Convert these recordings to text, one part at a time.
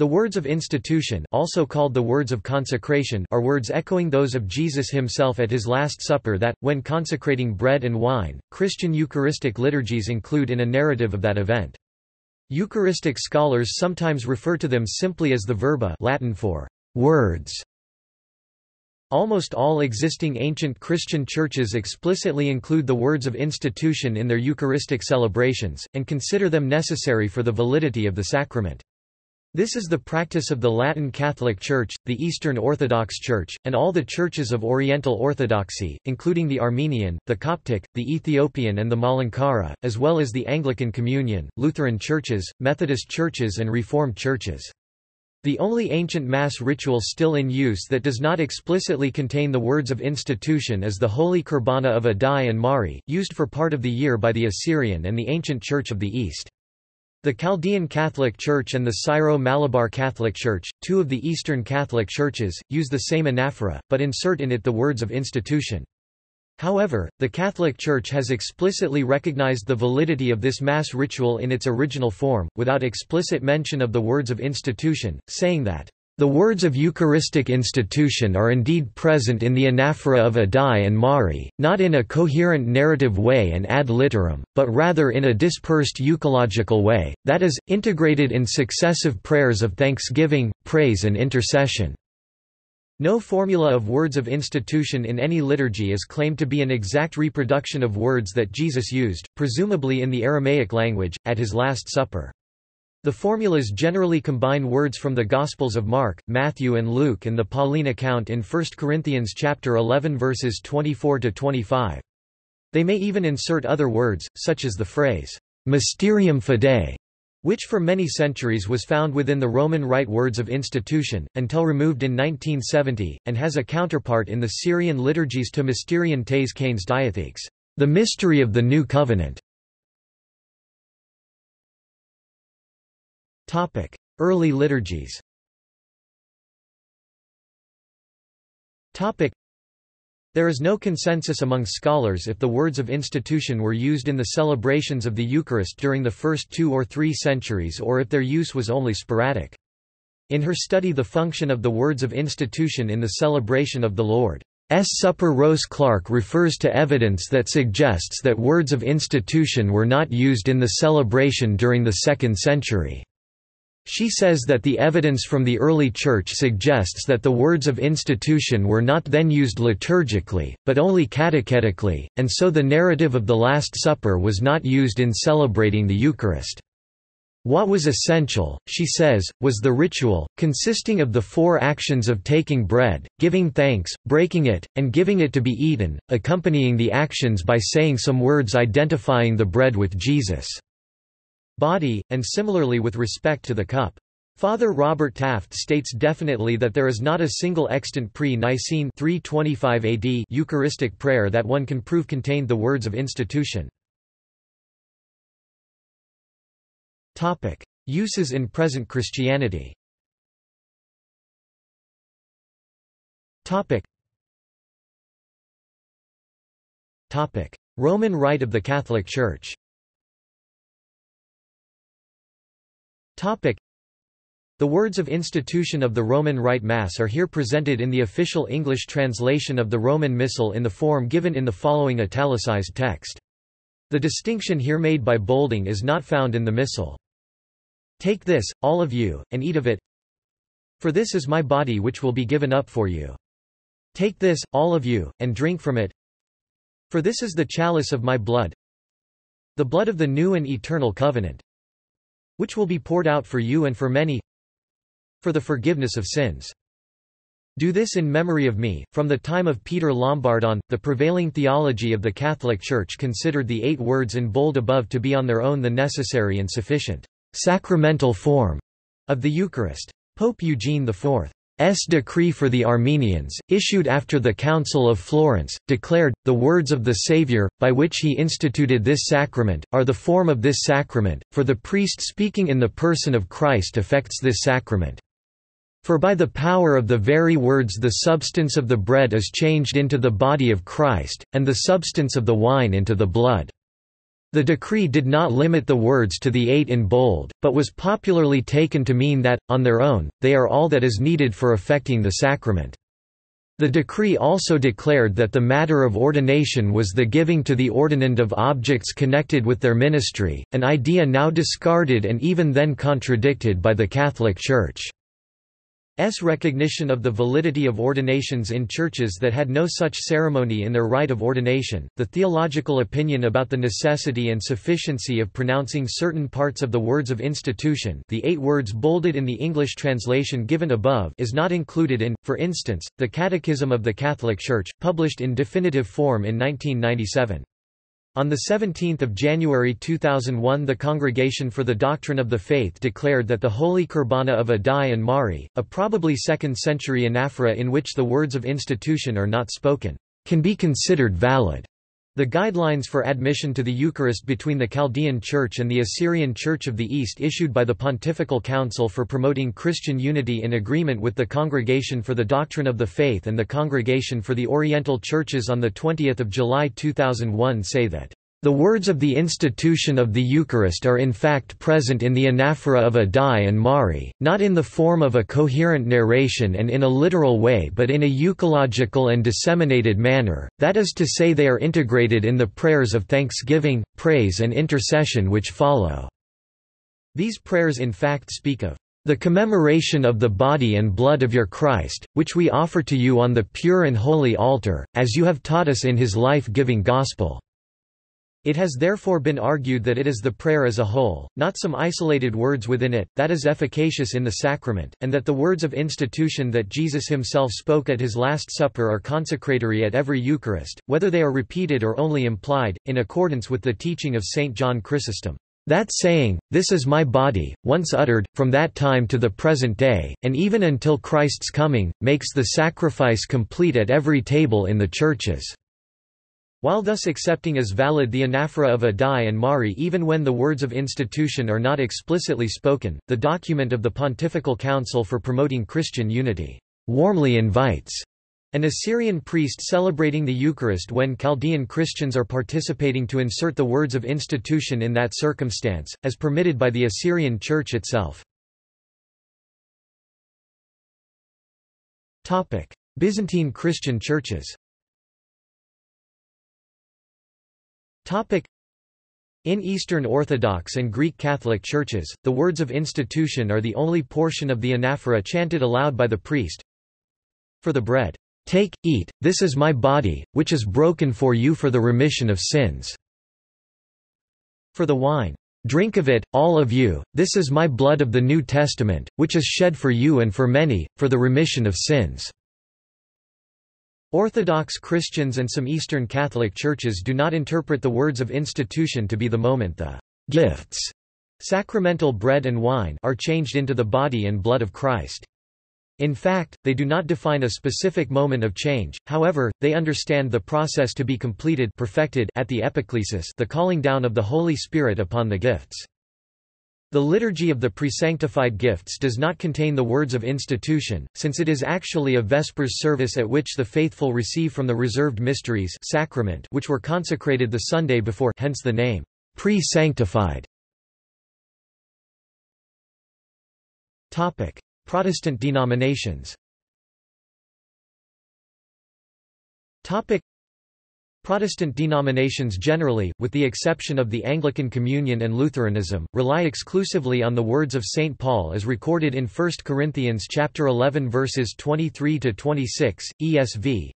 The words of institution also called the words of consecration are words echoing those of Jesus himself at his Last Supper that, when consecrating bread and wine, Christian Eucharistic liturgies include in a narrative of that event. Eucharistic scholars sometimes refer to them simply as the verba Latin for words. Almost all existing ancient Christian churches explicitly include the words of institution in their Eucharistic celebrations, and consider them necessary for the validity of the sacrament. This is the practice of the Latin Catholic Church, the Eastern Orthodox Church, and all the churches of Oriental Orthodoxy, including the Armenian, the Coptic, the Ethiopian and the Malankara, as well as the Anglican Communion, Lutheran churches, Methodist churches and Reformed churches. The only ancient Mass ritual still in use that does not explicitly contain the words of institution is the Holy Kurbana of Addai and Mari, used for part of the year by the Assyrian and the ancient Church of the East. The Chaldean Catholic Church and the Syro-Malabar Catholic Church, two of the Eastern Catholic churches, use the same anaphora, but insert in it the words of institution. However, the Catholic Church has explicitly recognized the validity of this Mass ritual in its original form, without explicit mention of the words of institution, saying that the words of Eucharistic institution are indeed present in the anaphora of Addai and Mari, not in a coherent narrative way and ad literam, but rather in a dispersed euchological way, that is, integrated in successive prayers of thanksgiving, praise and intercession. No formula of words of institution in any liturgy is claimed to be an exact reproduction of words that Jesus used, presumably in the Aramaic language, at his Last Supper. The formulas generally combine words from the Gospels of Mark, Matthew and Luke and the Pauline account in 1 Corinthians chapter 11 verses 24 to 25. They may even insert other words, such as the phrase mysterium fidei, which for many centuries was found within the Roman Rite words of institution, until removed in 1970, and has a counterpart in the Syrian liturgies to Mysterion tes Kaines Diathekes, the mystery of the New Covenant. Early liturgies Topic: There is no consensus among scholars if the words of institution were used in the celebrations of the Eucharist during the first two or three centuries or if their use was only sporadic. In her study The Function of the Words of Institution in the Celebration of the Lord's Supper Rose Clark refers to evidence that suggests that words of institution were not used in the celebration during the second century. She says that the evidence from the early Church suggests that the words of institution were not then used liturgically, but only catechetically, and so the narrative of the Last Supper was not used in celebrating the Eucharist. What was essential, she says, was the ritual, consisting of the four actions of taking bread, giving thanks, breaking it, and giving it to be eaten, accompanying the actions by saying some words identifying the bread with Jesus' body, and similarly with respect to the cup. Father Robert Taft states definitely that there is not a single extant pre-Nicene AD Eucharistic prayer that one can prove contained the words of institution. Uses in present Christianity. Roman Rite of the Catholic Church the words of institution of the Roman Rite Mass are here presented in the official English translation of the Roman Missal in the form given in the following italicized text. The distinction here made by bolding is not found in the Missal. Take this, all of you, and eat of it. For this is my body which will be given up for you. Take this, all of you, and drink from it. For this is the chalice of my blood, the blood of the new and eternal covenant, which will be poured out for you and for many for the forgiveness of sins. Do this in memory of me. From the time of Peter Lombard on, the prevailing theology of the Catholic Church considered the eight words in bold above to be on their own the necessary and sufficient sacramental form of the Eucharist. Pope Eugene IV S decree for the Armenians, issued after the Council of Florence, declared, the words of the Saviour, by which he instituted this sacrament, are the form of this sacrament, for the priest speaking in the person of Christ affects this sacrament. For by the power of the very words the substance of the bread is changed into the body of Christ, and the substance of the wine into the blood. The decree did not limit the words to the eight in bold, but was popularly taken to mean that, on their own, they are all that is needed for effecting the sacrament. The decree also declared that the matter of ordination was the giving to the ordinand of objects connected with their ministry, an idea now discarded and even then contradicted by the Catholic Church. S recognition of the validity of ordinations in churches that had no such ceremony in their rite of ordination, the theological opinion about the necessity and sufficiency of pronouncing certain parts of the words of institution the eight words bolded in the English translation given above is not included in, for instance, the Catechism of the Catholic Church, published in definitive form in 1997. On 17 January 2001 the Congregation for the Doctrine of the Faith declared that the Holy Kurbana of Addai and Mari, a probably 2nd century anaphora in which the words of institution are not spoken, can be considered valid. The guidelines for admission to the Eucharist between the Chaldean Church and the Assyrian Church of the East issued by the Pontifical Council for Promoting Christian Unity in agreement with the Congregation for the Doctrine of the Faith and the Congregation for the Oriental Churches on 20 July 2001 say that the words of the institution of the Eucharist are in fact present in the anaphora of Addai and Mari, not in the form of a coherent narration and in a literal way but in a euchological and disseminated manner, that is to say they are integrated in the prayers of thanksgiving, praise and intercession which follow. These prayers in fact speak of the commemoration of the body and blood of your Christ, which we offer to you on the pure and holy altar, as you have taught us in his life-giving gospel. It has therefore been argued that it is the prayer as a whole, not some isolated words within it, that is efficacious in the sacrament, and that the words of institution that Jesus himself spoke at his Last Supper are consecratory at every Eucharist, whether they are repeated or only implied, in accordance with the teaching of St. John Chrysostom. That saying, This is my body, once uttered, from that time to the present day, and even until Christ's coming, makes the sacrifice complete at every table in the churches. While thus accepting as valid the anaphora of Addai and Mari even when the words of institution are not explicitly spoken, the document of the Pontifical Council for Promoting Christian Unity warmly invites an Assyrian priest celebrating the Eucharist when Chaldean Christians are participating to insert the words of institution in that circumstance, as permitted by the Assyrian Church itself. Byzantine Christian churches In Eastern Orthodox and Greek Catholic churches, the words of institution are the only portion of the anaphora chanted aloud by the priest. For the bread, "'Take, eat, this is my body, which is broken for you for the remission of sins." For the wine, "'Drink of it, all of you, this is my blood of the New Testament, which is shed for you and for many, for the remission of sins." Orthodox Christians and some Eastern Catholic churches do not interpret the words of institution to be the moment the gifts sacramental bread and wine are changed into the body and blood of Christ. In fact, they do not define a specific moment of change, however, they understand the process to be completed perfected at the epiclesis the calling down of the Holy Spirit upon the gifts. The liturgy of the presanctified gifts does not contain the words of institution, since it is actually a Vespers service at which the faithful receive from the reserved mysteries sacrament which were consecrated the Sunday before hence the name, pre-sanctified. Protestant denominations Protestant denominations generally, with the exception of the Anglican Communion and Lutheranism, rely exclusively on the words of St. Paul as recorded in 1 Corinthians chapter 11 verses 23 to 26, ESV.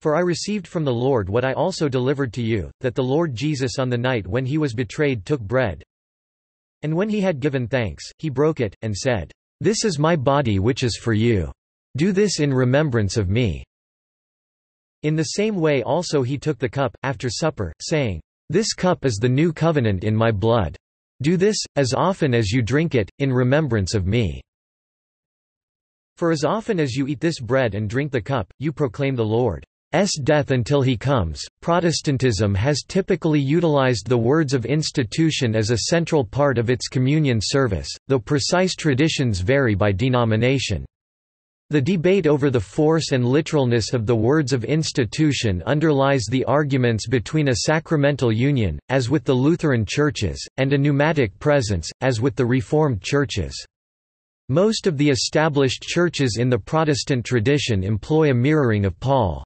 For I received from the Lord what I also delivered to you, that the Lord Jesus on the night when he was betrayed took bread. And when he had given thanks, he broke it, and said, This is my body which is for you. Do this in remembrance of me. In the same way also he took the cup, after supper, saying, This cup is the new covenant in my blood. Do this, as often as you drink it, in remembrance of me. For as often as you eat this bread and drink the cup, you proclaim the Lord's death until he comes. Protestantism has typically utilized the words of institution as a central part of its communion service, though precise traditions vary by denomination. The debate over the force and literalness of the words of institution underlies the arguments between a sacramental union, as with the Lutheran churches, and a pneumatic presence, as with the Reformed churches. Most of the established churches in the Protestant tradition employ a mirroring of Paul's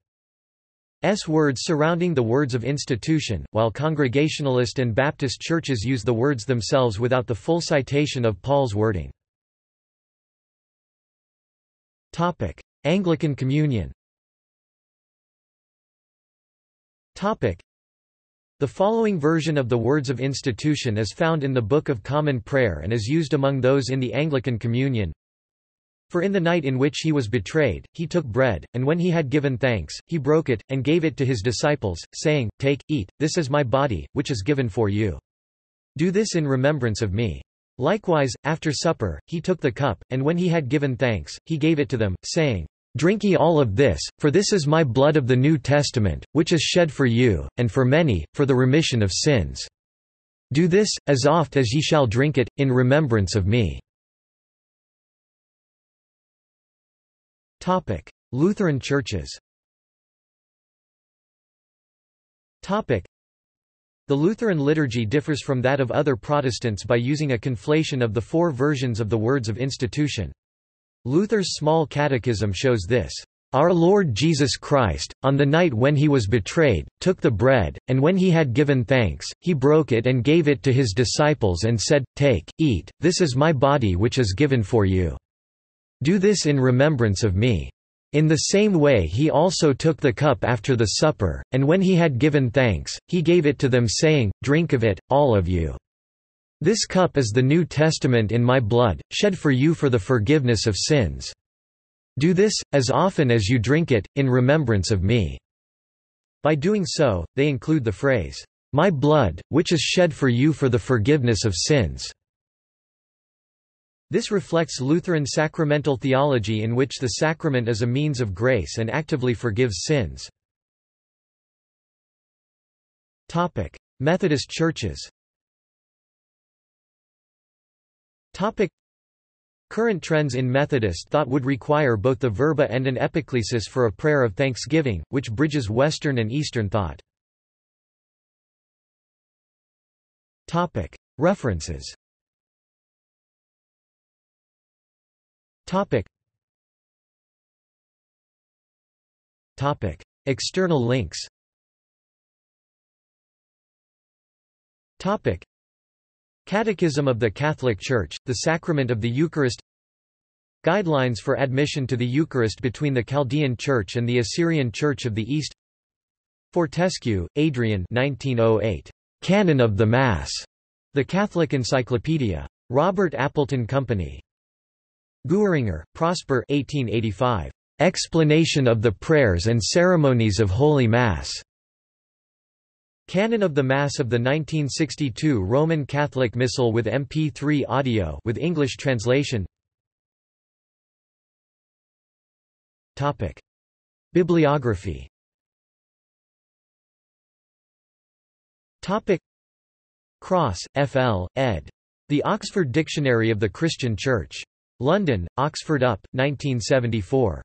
words surrounding the words of institution, while Congregationalist and Baptist churches use the words themselves without the full citation of Paul's wording. Topic: Anglican Communion. Topic: The following version of the words of institution is found in the Book of Common Prayer and is used among those in the Anglican Communion. For in the night in which he was betrayed, he took bread, and when he had given thanks, he broke it, and gave it to his disciples, saying, Take, eat, this is my body, which is given for you. Do this in remembrance of me. Likewise, after supper, he took the cup, and when he had given thanks, he gave it to them, saying, Drink ye all of this, for this is my blood of the New Testament, which is shed for you, and for many, for the remission of sins. Do this, as oft as ye shall drink it, in remembrance of me. Lutheran churches the Lutheran liturgy differs from that of other Protestants by using a conflation of the four versions of the words of institution. Luther's Small Catechism shows this. Our Lord Jesus Christ, on the night when he was betrayed, took the bread, and when he had given thanks, he broke it and gave it to his disciples and said, Take, eat, this is my body which is given for you. Do this in remembrance of me. In the same way he also took the cup after the supper, and when he had given thanks, he gave it to them saying, Drink of it, all of you. This cup is the New Testament in my blood, shed for you for the forgiveness of sins. Do this, as often as you drink it, in remembrance of me." By doing so, they include the phrase, "'My blood, which is shed for you for the forgiveness of sins' This reflects Lutheran sacramental theology in which the sacrament is a means of grace and actively forgives sins. Methodist churches Current trends in Methodist thought would require both the verba and an epiclesis for a prayer of thanksgiving, which bridges Western and Eastern thought. References Topic. Topic. External links Topic. Catechism of the Catholic Church, the Sacrament of the Eucharist Guidelines for admission to the Eucharist between the Chaldean Church and the Assyrian Church of the East Fortescue, Adrian 1908. Canon of the Mass. The Catholic Encyclopedia. Robert Appleton Company. Guéranger, Prosper 1885. Explanation of the Prayers and Ceremonies of Holy Mass. Canon of the Mass of the 1962 Roman Catholic Missal with MP3 audio with English translation. Topic: Bibliography. Topic: Cross, F.L., ed. The Oxford Dictionary of the Christian Church. London, Oxford UP, 1974.